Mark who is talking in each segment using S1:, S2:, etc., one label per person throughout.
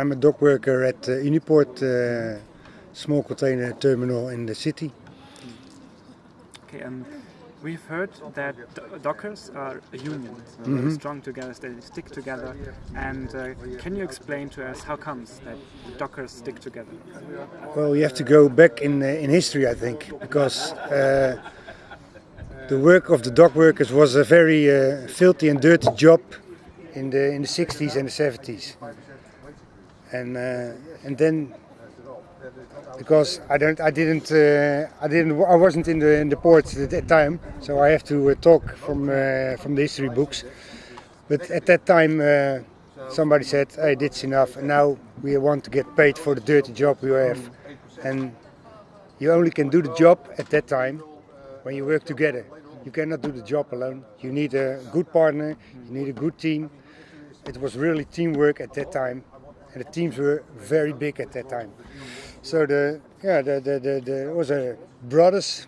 S1: I'm a dock worker at uh, Uniport, uh, small container terminal in the city.
S2: Okay, um, we've heard that dockers are a union, so
S1: mm -hmm.
S2: strong together, they stick together. And uh, can you explain to us how comes that dockers stick together?
S1: Well, you have to go back in uh, in history, I think, because uh, the work of the dock workers was a very uh, filthy and dirty job in the in the 60s and the 70s and uh, and then because I don't I didn't uh, I didn't I wasn't in the in the port at that time so I have to uh, talk from from the history books. But at that time somebody said hey that's enough and now we want to get paid for the dirty job we have. And you only can do the job at that time when you work together. You cannot do the job alone. You need a good partner you need a good team. It was really teamwork at that time and the teams were very big at that time. So the yeah the the the, the was a brothers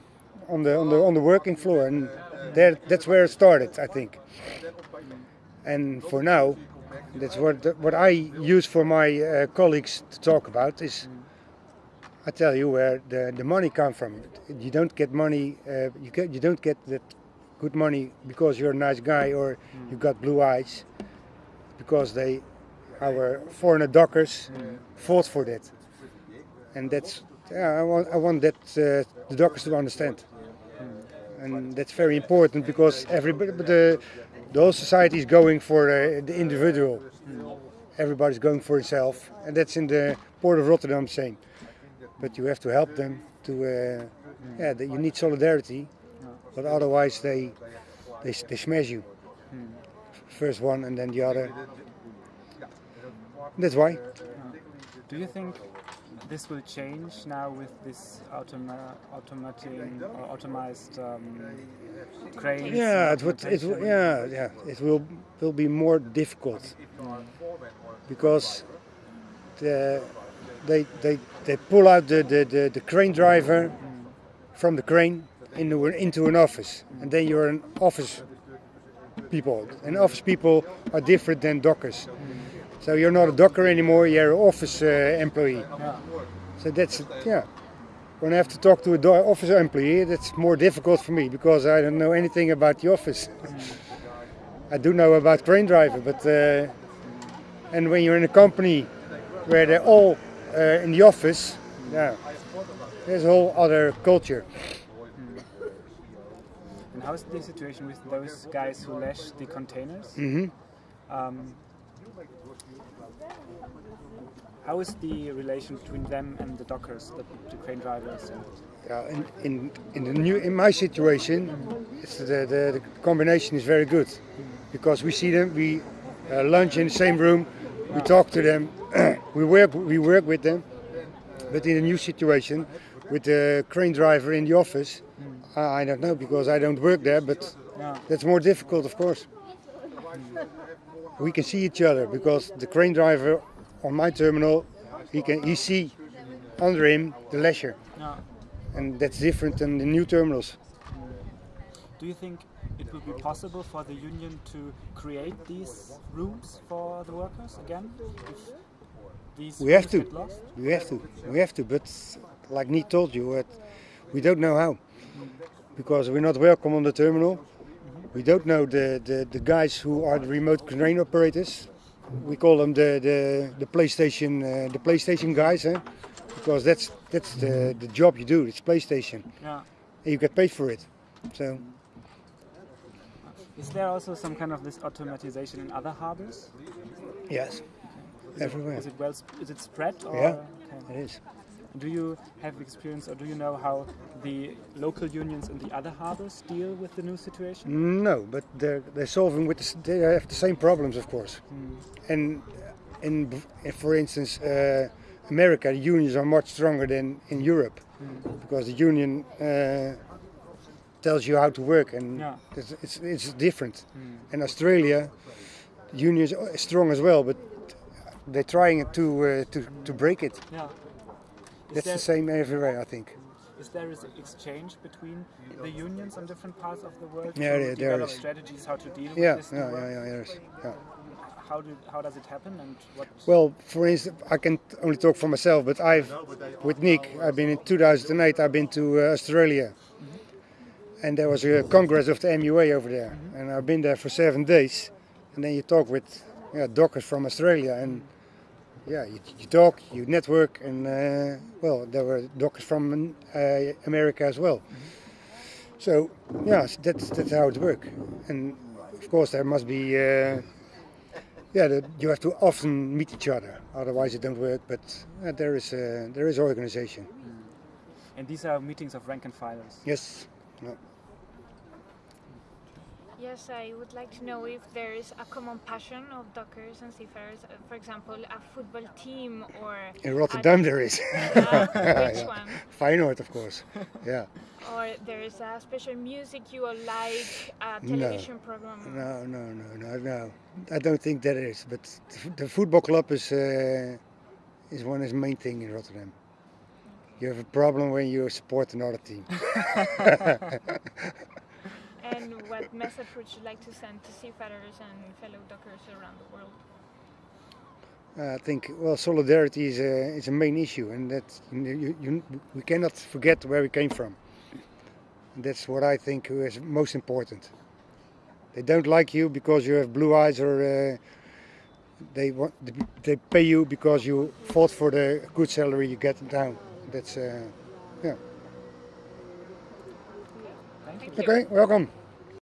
S1: on the on the on the working floor, and there that's where it started, I think. And for now, that's what what I use for my uh, colleagues to talk about is. I tell you where the, the money comes from. You don't get money. Uh, you get you don't get that good money because you're a nice guy or you got blue eyes. Because they our foreigner dockers fought for that. And that's, yeah, I want, I want that uh, the dockers to understand. And that's very important because everybody, the, the whole society is going for uh, the individual. Everybody's going for himself. And that's in the port of Rotterdam same. But you have to help them to, uh, yeah, you need solidarity. But otherwise they, they, they smash you. First one and then the other. That's why.
S2: Do you think this will change now with this automa automating or automized um, cranes?
S1: Yeah, it would. It yeah, yeah. It will will be more difficult because the, they they they pull out the the, the, the crane driver from the crane into into an office, and then you're an office people, and office people are different than dockers. So you're not a docker anymore, you're an office uh, employee. Yeah. So that's, yeah. When I have to talk to an office employee, that's more difficult for me because I don't know anything about the office. I do know about crane driver, but uh, and when you're in a company where they're all uh, in the office, yeah, there's a whole other culture.
S2: And how's the situation with those guys who lash the containers?
S1: Mm -hmm.
S2: um, how is the relation between them and the dockers, the, the crane drivers?
S1: Yeah, in, in, in the new in my situation, the, the, the combination is very good because we see them, we uh, lunch in the same room, we talk to them, we work we work with them. But in a new situation, with the crane driver in the office, mm. I don't know because I don't work there, but yeah. that's more difficult, of course. Mm. We can see each other because the crane driver on my terminal, he can he see under him the lasher, yeah. and that's different than the new terminals.
S2: Do you think it will be possible for the union to create these rooms for the workers again?
S1: we have to. We have to. We have to. But like Niek told you, we don't know how mm. because we're not welcome on the terminal. We don't know the, the, the guys who are the remote crane operators we call them the the, the PlayStation uh, the PlayStation guys, eh? because that's that's the the job you do. It's PlayStation.
S2: Yeah.
S1: And you get paid for it. So.
S2: Is there also some kind of this automatization in other harbors?
S1: Yes.
S2: Is
S1: Everywhere.
S2: It, is it well? Is it spread? Or?
S1: Yeah. Okay. It is.
S2: Do you have experience or do you know how the local unions in the other harbors deal with the new situation?
S1: No, but they're, they're solving with the, they have the same problems, of course. Mm. And in, for instance, uh, America, the unions are much stronger than in Europe mm. because the union uh, tells you how to work and yeah. it's, it's, it's, different. Mm. And Australia, the unions are strong as well, but they're trying to uh, to, to break it.
S2: Yeah.
S1: That's the same everywhere, I think.
S2: Is there an exchange between the unions on different parts of the world
S1: yeah,
S2: to
S1: there,
S2: develop
S1: there is.
S2: strategies how to deal
S1: yeah,
S2: with this?
S1: Yeah, yeah, yeah, there is. Yeah.
S2: how do how does it happen and what?
S1: Well, for instance, I can only talk for myself, but I've, with Nick, I've been in 2008, I've been to uh, Australia. And there was a congress of the MUA over there. And I've been there for seven days. And then you talk with yeah, dockers from Australia. And yeah, you, you talk, you network. And uh, well, there were doctors from uh, America as well. So yeah, that's, that's how it works. And of course, there must be. Uh, yeah, the, you have to often meet each other, otherwise it don't work. But uh, there is uh, there is organization.
S2: And these are meetings of rank and filers.
S1: Yes. No.
S3: Yes, I would like to know if there is a common passion of dockers and seafarers. uh, For example, a football team or
S1: In Rotterdam there is.
S3: uh, which
S1: Yeah.
S3: one?
S1: Feyenoord, of course. Yeah.
S3: Or there is a special music you all like, a television program.
S1: No, no, no, no, no. I don't think that is. But the football club is uh, is one is main thing in Rotterdam. You have a problem when you support another team.
S3: And what message would you like to send to seafarers and fellow dockers around the world?
S1: I think well, solidarity is a is a main issue, and that you, you, we cannot forget where we came from. And that's what I think is most important. They don't like you because you have blue eyes, or uh, they want they pay you because you fought for the good salary you get down. That's uh, yeah.
S2: Thank you.
S3: Thank you.
S1: Okay, welcome.